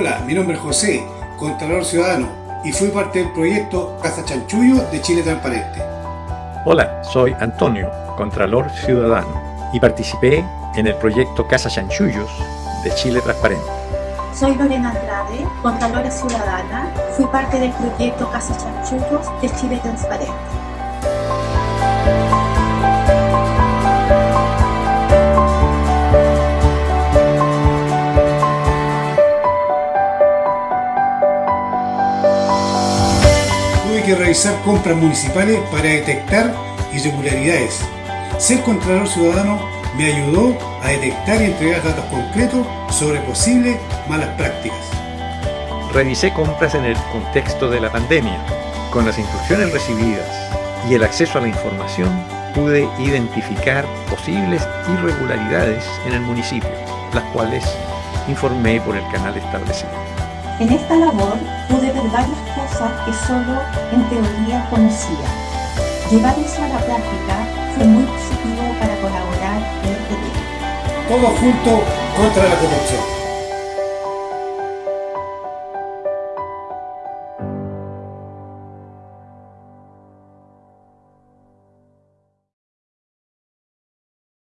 Hola, mi nombre es José, Contralor Ciudadano, y fui parte del proyecto Casa Chanchullo de Chile Transparente. Hola, soy Antonio, Contralor Ciudadano, y participé en el proyecto Casa Chanchullos de Chile Transparente. Soy Lorena Andrade, Contralora Ciudadana, fui parte del proyecto Casa Chanchullos de Chile Transparente. Que realizar compras municipales para detectar irregularidades. Ser Contralor Ciudadano me ayudó a detectar y entregar datos concretos sobre posibles malas prácticas. Revisé compras en el contexto de la pandemia. Con las instrucciones recibidas y el acceso a la información, pude identificar posibles irregularidades en el municipio, las cuales informé por el canal establecido. En esta labor pude que solo en teoría conocía. Llevar eso a la práctica fue muy positivo para colaborar en este tema. Todos juntos contra la corrupción.